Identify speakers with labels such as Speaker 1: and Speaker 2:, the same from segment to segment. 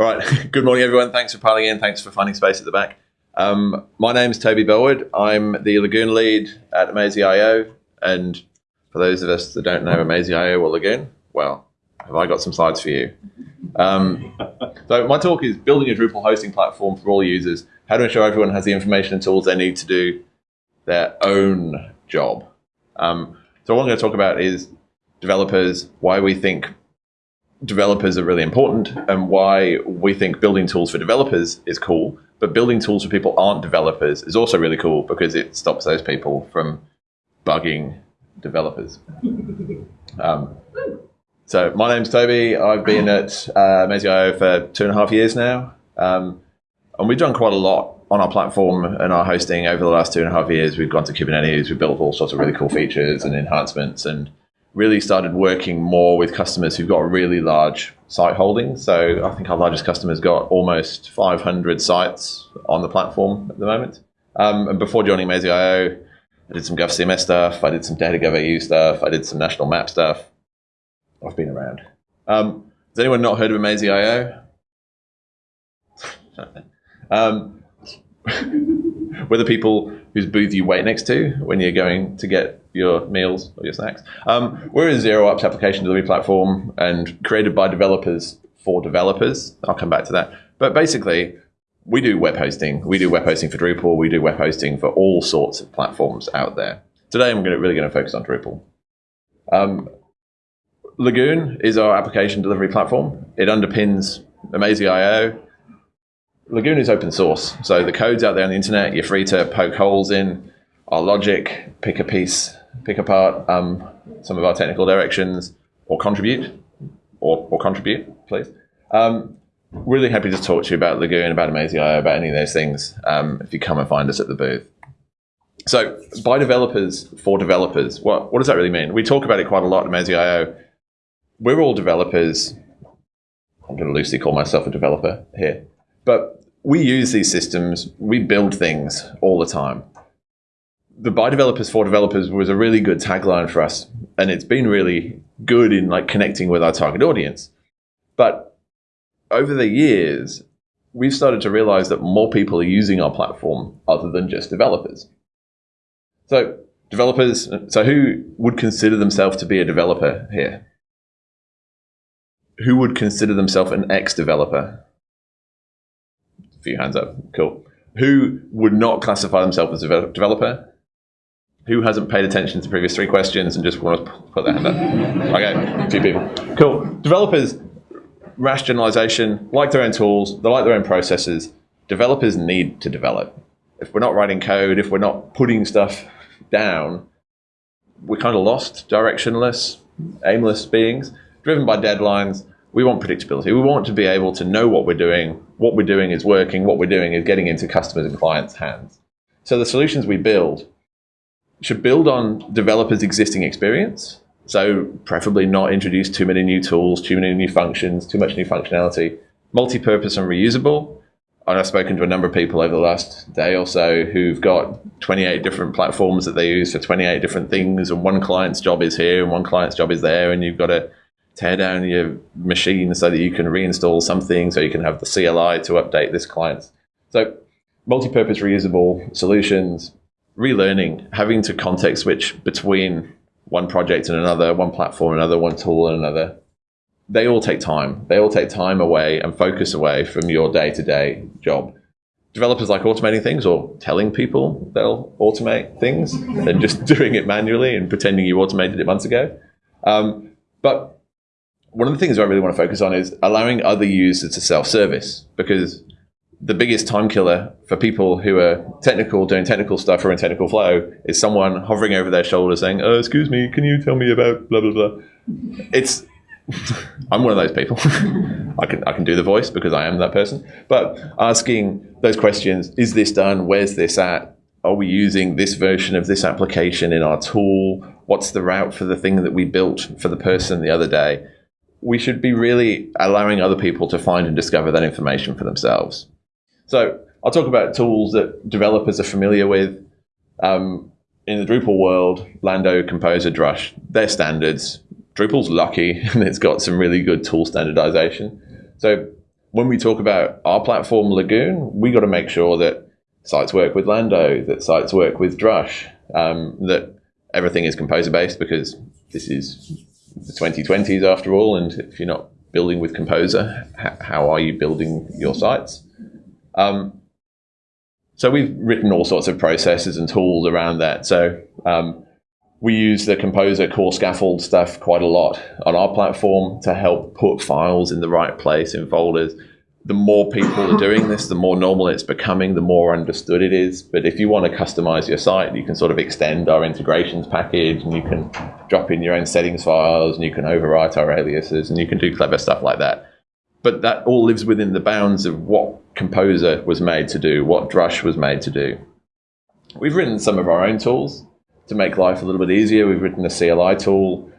Speaker 1: All right. Good morning, everyone. Thanks for piling in. Thanks for finding space at the back. Um, my is Toby Bellwood. I'm the Lagoon lead at amazee.io. And for those of us that don't know amazee.io or Lagoon, well, have I got some slides for you? Um, so my talk is building a Drupal hosting platform for all users, how to ensure everyone has the information and tools they need to do their own job. Um, so what I'm going to talk about is developers, why we think developers are really important and why we think building tools for developers is cool. But building tools for people aren't developers is also really cool because it stops those people from bugging developers. Um, so my name's Toby. I've been at uh, amazee.io for two and a half years now. Um, and we've done quite a lot on our platform and our hosting over the last two and a half years. We've gone to Kubernetes. We've built all sorts of really cool features and enhancements and really started working more with customers who've got really large site holdings. So I think our largest customer's got almost 500 sites on the platform at the moment. Um, and before joining amazee.io, I did some GovCMS stuff. I did some DataGovAU stuff. I did some national map stuff. I've been around. Um, has anyone not heard of amazee.io? um, we're the people whose booth you wait next to when you're going to get your meals or your snacks. Um, we're a zero ops application delivery platform and created by developers for developers. I'll come back to that. But basically, we do web hosting. We do web hosting for Drupal. We do web hosting for all sorts of platforms out there. Today, I'm gonna, really going to focus on Drupal. Um, Lagoon is our application delivery platform. It underpins amazee.io. Lagoon is open source, so the code's out there on the internet. You're free to poke holes in our logic, pick a piece, pick apart um, some of our technical directions, or contribute, or, or contribute, please. Um, really happy to talk to you about Lagoon, about amazee.io, about any of those things um, if you come and find us at the booth. So, by developers for developers, what, what does that really mean? We talk about it quite a lot at amazee.io we're all developers. I'm going to loosely call myself a developer here, but we use these systems. We build things all the time. The by developers for developers was a really good tagline for us, and it's been really good in like connecting with our target audience. But over the years, we've started to realize that more people are using our platform other than just developers. So developers, so who would consider themselves to be a developer here? who would consider themselves an ex-developer? A few hands up. Cool. Who would not classify themselves as a developer? Who hasn't paid attention to the previous three questions and just want to put their hand up? Okay, a few people. Cool. Developers, rationalization, like their own tools, they like their own processes. Developers need to develop. If we're not writing code, if we're not putting stuff down, we're kind of lost, directionless, aimless beings, driven by deadlines, we want predictability. We want to be able to know what we're doing, what we're doing is working, what we're doing is getting into customers and clients' hands. So the solutions we build should build on developers' existing experience. So preferably not introduce too many new tools, too many new functions, too much new functionality. Multi-purpose and reusable. And I've spoken to a number of people over the last day or so who've got 28 different platforms that they use for 28 different things, and one client's job is here and one client's job is there, and you've got to tear down your machine so that you can reinstall something so you can have the CLI to update this client. So multi-purpose reusable solutions, relearning, having to context switch between one project and another, one platform and another, one tool and another. They all take time. They all take time away and focus away from your day-to-day job. Developers like automating things or telling people they'll automate things than just doing it manually and pretending you automated it months ago. Um, but one of the things I really want to focus on is allowing other users to self-service because the biggest time killer for people who are technical, doing technical stuff or in technical flow is someone hovering over their shoulder saying, oh, excuse me, can you tell me about blah, blah, blah. It's, I'm one of those people. I can, I can do the voice because I am that person. But asking those questions, is this done? Where's this at? Are we using this version of this application in our tool? What's the route for the thing that we built for the person the other day? we should be really allowing other people to find and discover that information for themselves. So I'll talk about tools that developers are familiar with. Um, in the Drupal world, Lando, Composer, Drush, they're standards. Drupal's lucky and it's got some really good tool standardization. So when we talk about our platform, Lagoon, we got to make sure that sites work with Lando, that sites work with Drush, um, that everything is composer based because this is the 2020s after all. And if you're not building with Composer, how are you building your sites? Um, so we've written all sorts of processes and tools around that. So um, we use the Composer core scaffold stuff quite a lot on our platform to help put files in the right place in folders. The more people are doing this, the more normal it's becoming, the more understood it is. But if you want to customize your site, you can sort of extend our integrations package and you can drop in your own settings files and you can overwrite our aliases and you can do clever stuff like that. But that all lives within the bounds of what Composer was made to do, what Drush was made to do. We've written some of our own tools to make life a little bit easier, we've written a CLI tool,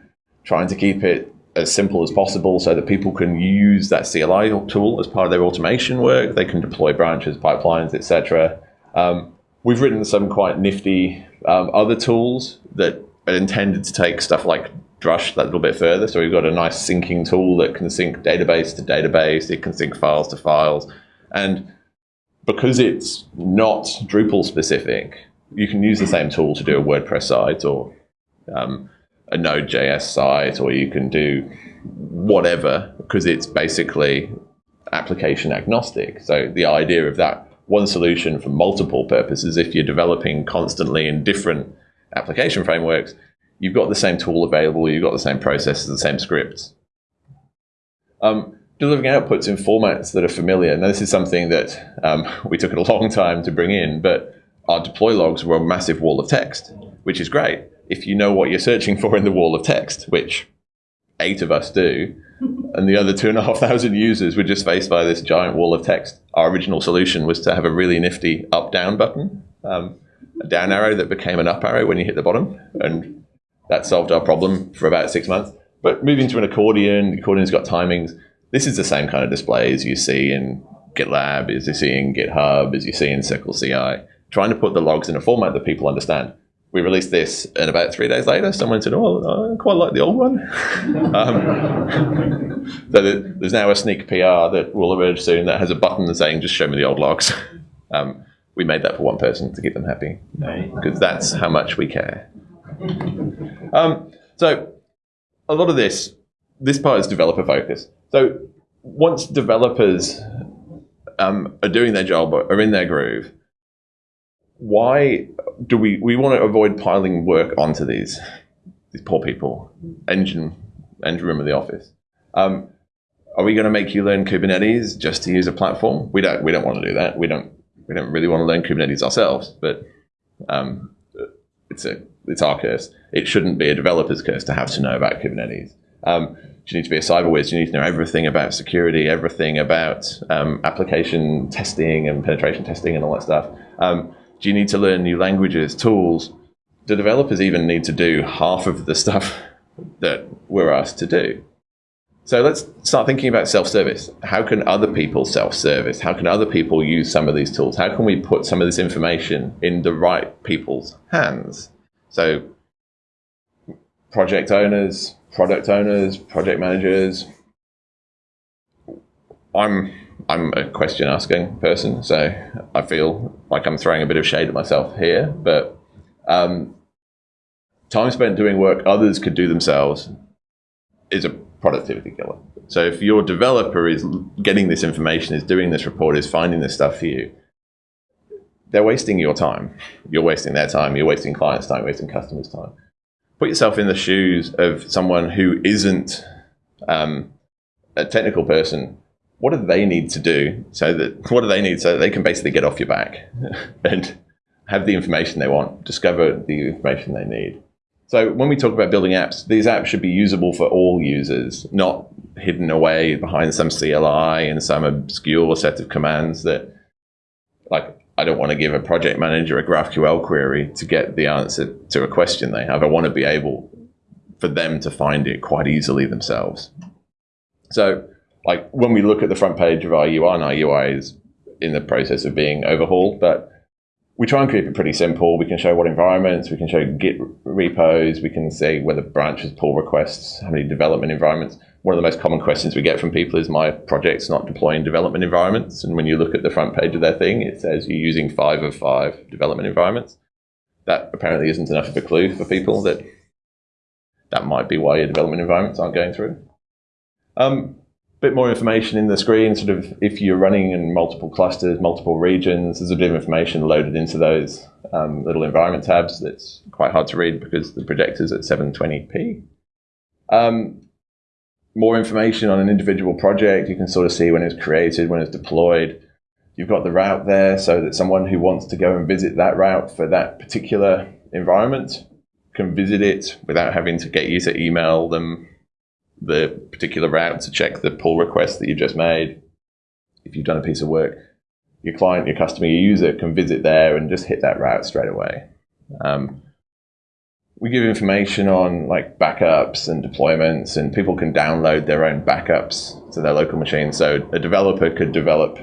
Speaker 1: trying to keep it as simple as possible so that people can use that CLI tool as part of their automation work. They can deploy branches, pipelines, etc. Um, we've written some quite nifty um, other tools that are intended to take stuff like Drush that little bit further. So we've got a nice syncing tool that can sync database to database. It can sync files to files. And because it's not Drupal specific, you can use the same tool to do a WordPress site or um, a Node.js site, or you can do whatever because it's basically application agnostic. So the idea of that one solution for multiple purposes, if you're developing constantly in different application frameworks, you've got the same tool available, you've got the same processes, the same scripts. Um, delivering outputs in formats that are familiar. Now, this is something that um, we took a long time to bring in, but our deploy logs were a massive wall of text, which is great if you know what you're searching for in the wall of text, which eight of us do, and the other two and a half thousand users were just faced by this giant wall of text. Our original solution was to have a really nifty up-down button, um, a down arrow that became an up arrow when you hit the bottom, and that solved our problem for about six months. But moving to an accordion, the accordion's got timings. This is the same kind of display as you see in GitLab, as you see in GitHub, as you see in Circle CI trying to put the logs in a format that people understand. We released this, and about three days later, someone said, "Oh, I quite like the old one." um, so there's now a sneak PR that will emerge soon that has a button saying, "Just show me the old logs." Um, we made that for one person to keep them happy, because that's how much we care. Um, so a lot of this, this part is developer focused. So once developers um, are doing their job, are in their groove, why do we we want to avoid piling work onto these these poor people engine engine room of the office? Um, are we going to make you learn kubernetes just to use a platform? We don't we don't want to do that. We don't we don't really want to learn kubernetes ourselves but um, it's a it's our curse. It shouldn't be a developer's curse to have to know about kubernetes you need to be a cyber whiz. You need to know everything about security, everything about um, application testing and penetration testing and all that stuff. Um, do you need to learn new languages, tools? Do developers even need to do half of the stuff that we're asked to do? So let's start thinking about self-service. How can other people self-service? How can other people use some of these tools? How can we put some of this information in the right people's hands? So project owners, product owners, project managers. I'm I'm a question asking person, so I feel like I'm throwing a bit of shade at myself here. But um, time spent doing work others could do themselves is a productivity killer. So if your developer is getting this information, is doing this report, is finding this stuff for you, they're wasting your time. You're wasting their time. You're wasting clients' time. Wasting customers' time. Put yourself in the shoes of someone who isn't um, a technical person what do they need to do so that what do they need so that they can basically get off your back and have the information they want, discover the information they need. So when we talk about building apps, these apps should be usable for all users, not hidden away behind some CLI and some obscure set of commands that, like, I don't want to give a project manager a GraphQL query to get the answer to a question they have. I want to be able for them to find it quite easily themselves. So like when we look at the front page of our UI, and our UI is in the process of being overhauled, but we try and keep it pretty simple. We can show what environments, we can show Git repos, we can say whether branches pull requests, how many development environments. One of the most common questions we get from people is my project's not deploying development environments. And when you look at the front page of their thing, it says you're using five of five development environments. That apparently isn't enough of a clue for people that that might be why your development environments aren't going through. Um, bit more information in the screen, sort of if you're running in multiple clusters, multiple regions, there's a bit of information loaded into those um, little environment tabs that's quite hard to read because the projector's at 720p. Um, more information on an individual project. You can sort of see when it's created, when it's deployed. You've got the route there so that someone who wants to go and visit that route for that particular environment can visit it without having to get you to email them the particular route to check the pull request that you've just made. If you've done a piece of work, your client, your customer, your user can visit there and just hit that route straight away. Um, we give information on like backups and deployments, and people can download their own backups to their local machine. So a developer could develop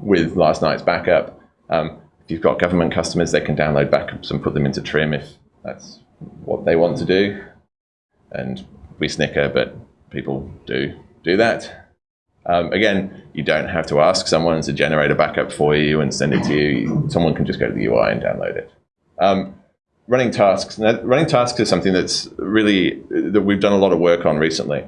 Speaker 1: with last night's backup. Um, if you've got government customers, they can download backups and put them into Trim if that's what they want to do. And we snicker, but people do do that. Um, again, you don't have to ask someone to generate a backup for you and send it to you. Someone can just go to the UI and download it. Um, running tasks. running tasks is something that's really that we've done a lot of work on recently.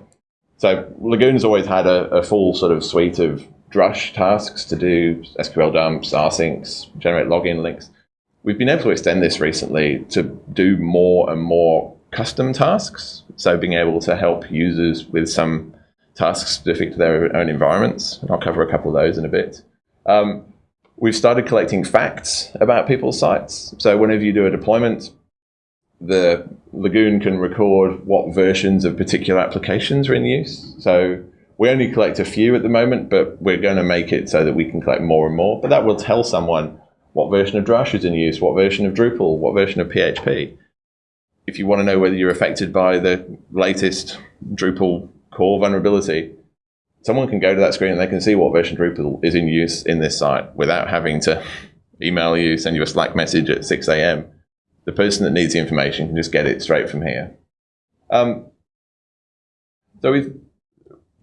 Speaker 1: So Lagoon's always had a, a full sort of suite of Drush tasks to do SQL dumps, rsyncs, generate login links. We've been able to extend this recently to do more and more custom tasks. So being able to help users with some tasks specific to their own environments. And I'll cover a couple of those in a bit. Um, We've started collecting facts about people's sites. So whenever you do a deployment, the Lagoon can record what versions of particular applications are in use. So we only collect a few at the moment, but we're going to make it so that we can collect more and more. But that will tell someone what version of Drush is in use, what version of Drupal, what version of PHP. If you want to know whether you're affected by the latest Drupal core vulnerability, someone can go to that screen and they can see what version Drupal is in use in this site without having to email you, send you a Slack message at 6 a.m. The person that needs the information can just get it straight from here. Um, so we're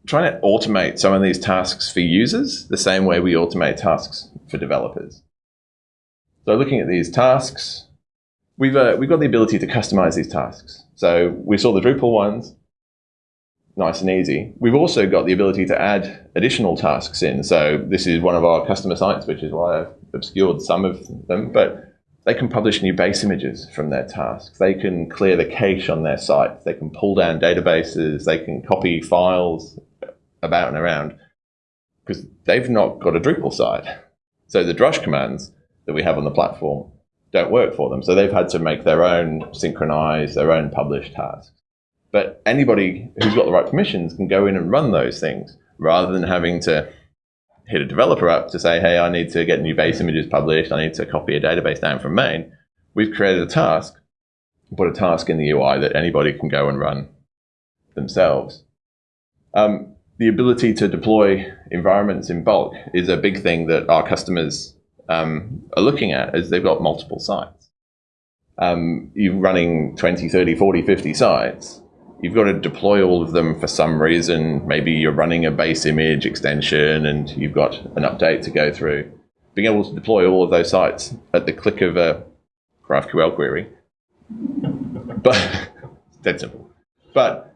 Speaker 1: trying to automate some of these tasks for users the same way we automate tasks for developers. So looking at these tasks, we've, uh, we've got the ability to customize these tasks. So we saw the Drupal ones nice and easy. We've also got the ability to add additional tasks in. So this is one of our customer sites, which is why I've obscured some of them, but they can publish new base images from their tasks. They can clear the cache on their site. They can pull down databases. They can copy files about and around because they've not got a Drupal site. So the Drush commands that we have on the platform don't work for them. So they've had to make their own synchronize, their own publish tasks. But anybody who's got the right permissions can go in and run those things rather than having to hit a developer up to say, hey, I need to get new base images published. I need to copy a database down from main. We've created a task, put a task in the UI that anybody can go and run themselves. Um, the ability to deploy environments in bulk is a big thing that our customers um, are looking at as they've got multiple sites. Um, you're running 20, 30, 40, 50 sites you've got to deploy all of them for some reason. Maybe you're running a base image extension and you've got an update to go through. Being able to deploy all of those sites at the click of a GraphQL query, but dead simple. But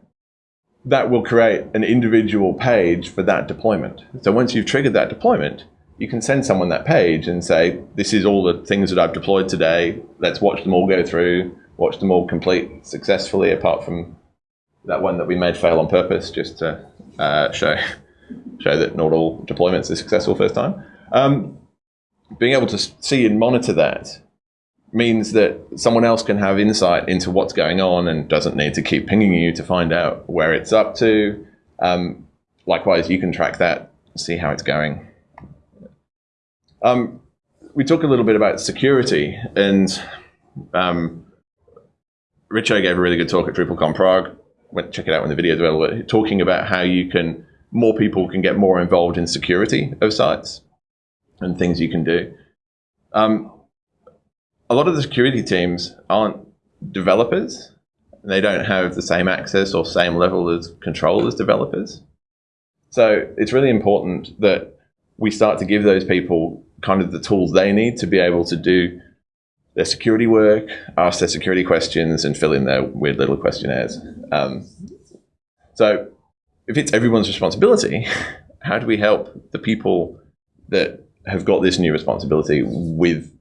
Speaker 1: that will create an individual page for that deployment. So once you've triggered that deployment, you can send someone that page and say, this is all the things that I've deployed today. Let's watch them all go through, watch them all complete successfully, apart from that one that we made fail on purpose just to uh, show show that not all deployments are successful first time. Um, being able to see and monitor that means that someone else can have insight into what's going on and doesn't need to keep pinging you to find out where it's up to. Um, likewise, you can track that, see how it's going. Um, we talk a little bit about security, and um, Richo gave a really good talk at DrupalCon Prague went check it out when the video developer talking about how you can more people can get more involved in security of sites and things you can do. Um, a lot of the security teams aren't developers, and they don't have the same access or same level of control as developers. So it's really important that we start to give those people kind of the tools they need to be able to do their security work, ask their security questions, and fill in their weird little questionnaires. Um, so if it's everyone's responsibility, how do we help the people that have got this new responsibility with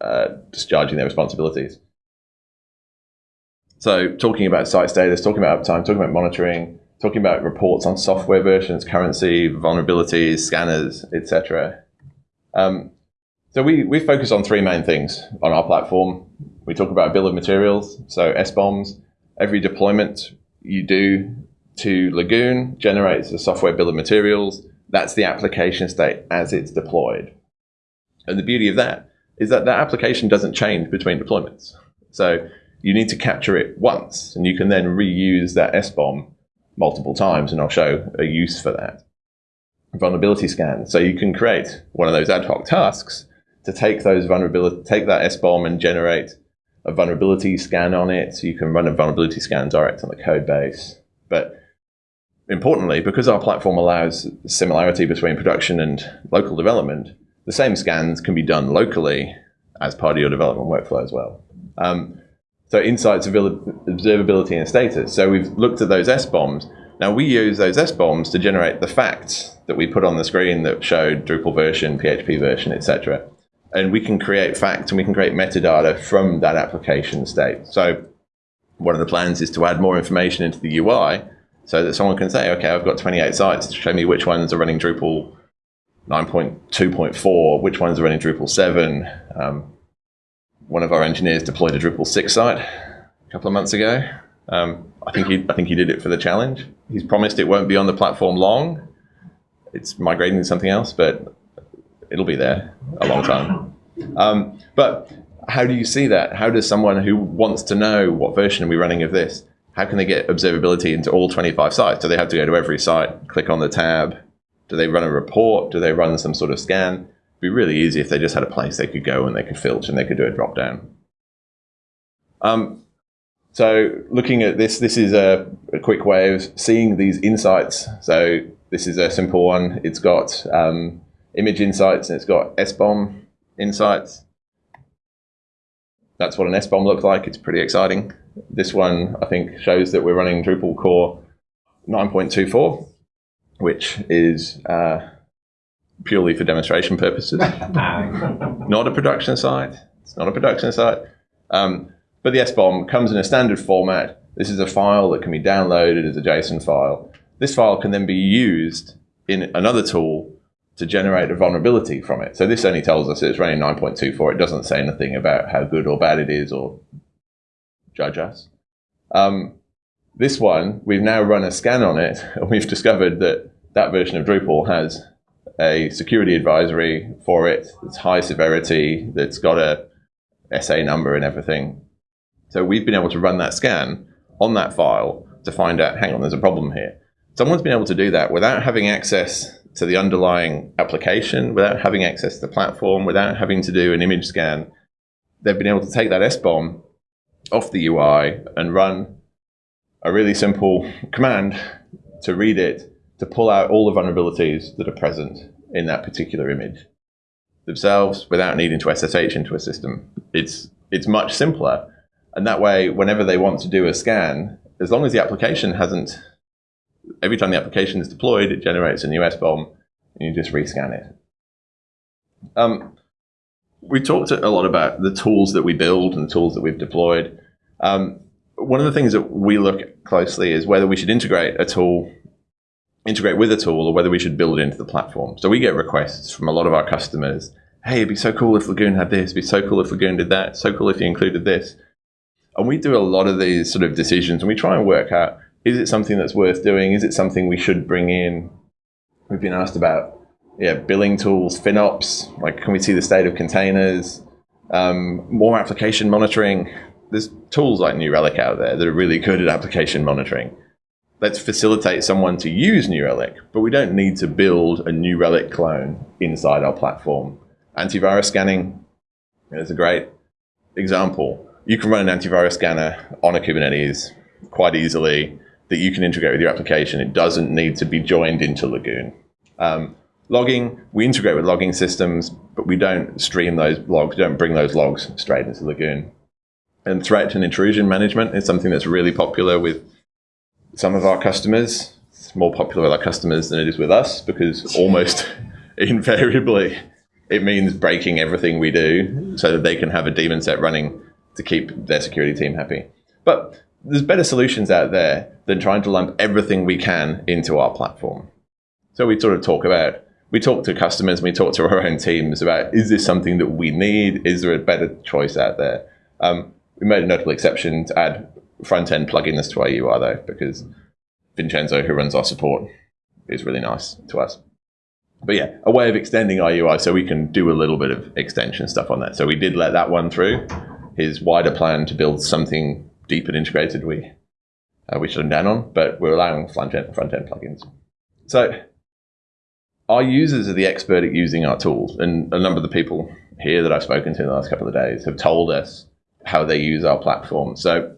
Speaker 1: uh, discharging their responsibilities? So talking about site status, talking about uptime, talking about monitoring, talking about reports on software versions, currency, vulnerabilities, scanners, etc. Um, so we, we focus on three main things on our platform. We talk about bill of materials, so SBOMs. Every deployment you do to Lagoon generates a software bill of materials. That's the application state as it's deployed. And the beauty of that is that that application doesn't change between deployments. So you need to capture it once, and you can then reuse that SBOM multiple times, and I'll show a use for that. Vulnerability scan. So you can create one of those ad hoc tasks to take those vulnerability, take that SBOM and generate a vulnerability scan on it. So you can run a vulnerability scan direct on the code base. But importantly, because our platform allows similarity between production and local development, the same scans can be done locally as part of your development workflow as well. Um, so insights, observability, and status. So we've looked at those SBOMs. Now we use those SBOMs to generate the facts that we put on the screen that showed Drupal version, PHP version, etc. And we can create facts and we can create metadata from that application state. So one of the plans is to add more information into the UI so that someone can say, okay, I've got 28 sites show me which ones are running Drupal 9.2.4, which ones are running Drupal 7. Um, one of our engineers deployed a Drupal 6 site a couple of months ago. Um, I think he I think he did it for the challenge. He's promised it won't be on the platform long. It's migrating to something else, but it'll be there a long time. Um, but how do you see that? How does someone who wants to know what version are we running of this, how can they get observability into all 25 sites? Do they have to go to every site, click on the tab? Do they run a report? Do they run some sort of scan? It'd be really easy if they just had a place they could go and they could filter and they could do a drop down. Um, so looking at this, this is a, a, quick way of seeing these insights. So this is a simple one. It's got um, image insights and it's got SBOM insights. That's what an SBOM looks like. It's pretty exciting. This one, I think, shows that we're running Drupal core 9.24, which is uh, purely for demonstration purposes. not a production site. It's not a production site. Um, but the SBOM comes in a standard format. This is a file that can be downloaded as a JSON file. This file can then be used in another tool to generate a vulnerability from it. So this only tells us it's running 9.24. It doesn't say anything about how good or bad it is or judge us. Um, this one, we've now run a scan on it, and we've discovered that that version of Drupal has a security advisory for it. It's high severity. That's got a SA number and everything. So we've been able to run that scan on that file to find out, hang on, there's a problem here. Someone's been able to do that without having access to the underlying application, without having access to the platform, without having to do an image scan. They've been able to take that SBOM off the UI and run a really simple command to read it to pull out all the vulnerabilities that are present in that particular image themselves without needing to SSH into a system. It's, it's much simpler. And that way, whenever they want to do a scan, as long as the application hasn't, every time the application is deployed, it generates a new SBOM and you just rescan it. Um, we talked a lot about the tools that we build and the tools that we've deployed. Um, one of the things that we look closely is whether we should integrate a tool integrate with a tool or whether we should build it into the platform. So we get requests from a lot of our customers. Hey, it'd be so cool if Lagoon had this. It'd be so cool if Lagoon did that. So cool if you included this. And we do a lot of these sort of decisions and we try and work out, is it something that's worth doing? Is it something we should bring in? We've been asked about yeah, billing tools, FinOps, like can we see the state of containers, um, more application monitoring. There's tools like New Relic out there that are really good at application monitoring let's facilitate someone to use New Relic, but we don't need to build a New Relic clone inside our platform. Antivirus scanning is a great example. You can run an antivirus scanner on a Kubernetes quite easily that you can integrate with your application. It doesn't need to be joined into Lagoon. Um, logging, we integrate with logging systems, but we don't stream those logs, don't bring those logs straight into Lagoon. And threat and intrusion management is something that's really popular with some of our customers. It's more popular with our customers than it is with us because almost invariably it means breaking everything we do so that they can have a daemon set running to keep their security team happy. But there's better solutions out there than trying to lump everything we can into our platform. So we sort of talk about, we talk to customers, we talk to our own teams about, is this something that we need? Is there a better choice out there? Um, we made a notable exception to add front-end plugins to our UI though, because Vincenzo, who runs our support, is really nice to us. But yeah, a way of extending our UI so we can do a little bit of extension stuff on that. So we did let that one through. His wider plan to build something deep and integrated, we uh, we shut him down on, but we're allowing front-end front -end plugins. So our users are the expert at using our tools, and a number of the people here that I've spoken to in the last couple of days have told us how they use our platform. So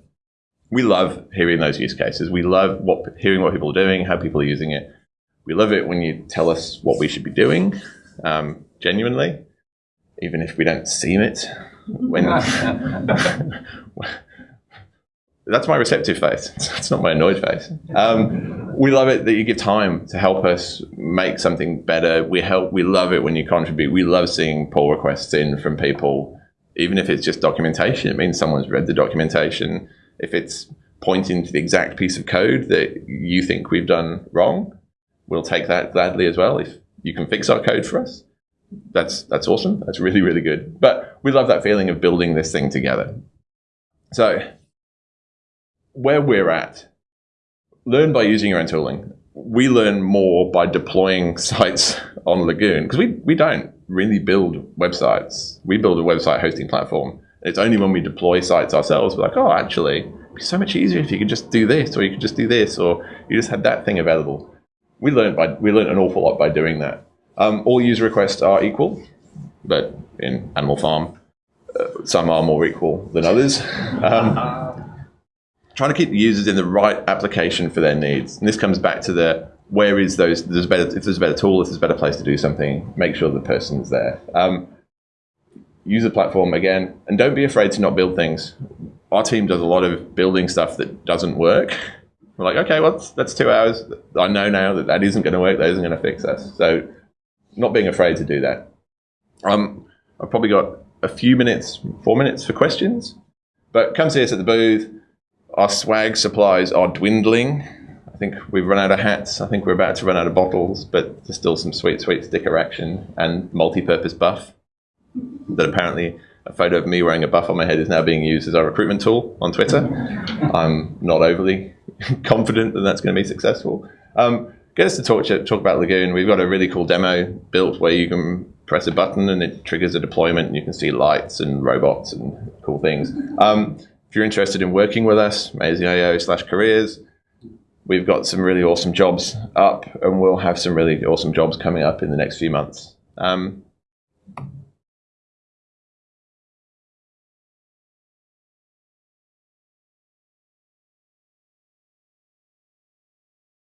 Speaker 1: we love hearing those use cases. We love what, hearing what people are doing, how people are using it. We love it when you tell us what we should be doing, um, genuinely, even if we don't seem it. When that's my receptive face. It's not my annoyed face. Um, we love it that you give time to help us make something better. We help. We love it when you contribute. We love seeing pull requests in from people, even if it's just documentation. It means someone's read the documentation if it's pointing to the exact piece of code that you think we've done wrong, we'll take that gladly as well. If you can fix our code for us, that's that's awesome. That's really really good. But we love that feeling of building this thing together. So where we're at, learn by using your own tooling. We learn more by deploying sites on Lagoon because we we don't really build websites. We build a website hosting platform it's only when we deploy sites ourselves, we're like, oh, actually, it'd be so much easier if you could just do this, or you could just do this, or you just had that thing available. We learned by we learned an awful lot by doing that. Um, all user requests are equal, but in Animal Farm, uh, some are more equal than others. Um, trying to keep the users in the right application for their needs, and this comes back to the where is those there's better if there's a better tool, if there's a better place to do something, make sure the person's there. Um, use the platform again, and don't be afraid to not build things. Our team does a lot of building stuff that doesn't work. We're like, okay, well, that's, two hours. I know now that that isn't going to work. That isn't going to fix us. So, not being afraid to do that. Um, I've probably got a few minutes, four minutes for questions. But come see us at the booth. Our swag supplies are dwindling. I think we've run out of hats. I think we're about to run out of bottles, but there's still some sweet, sweet sticker action and multi-purpose buff that apparently a photo of me wearing a buff on my head is now being used as our recruitment tool on Twitter. I'm not overly confident that that's going to be successful. Um, get us to talk, talk about Lagoon. We've got a really cool demo built where you can press a button and it triggers a deployment and you can see lights and robots and cool things. Um, if you're interested in working with us, amazee.io slash careers, we've got some really awesome jobs up and we'll have some really awesome jobs coming up in the next few months. Um,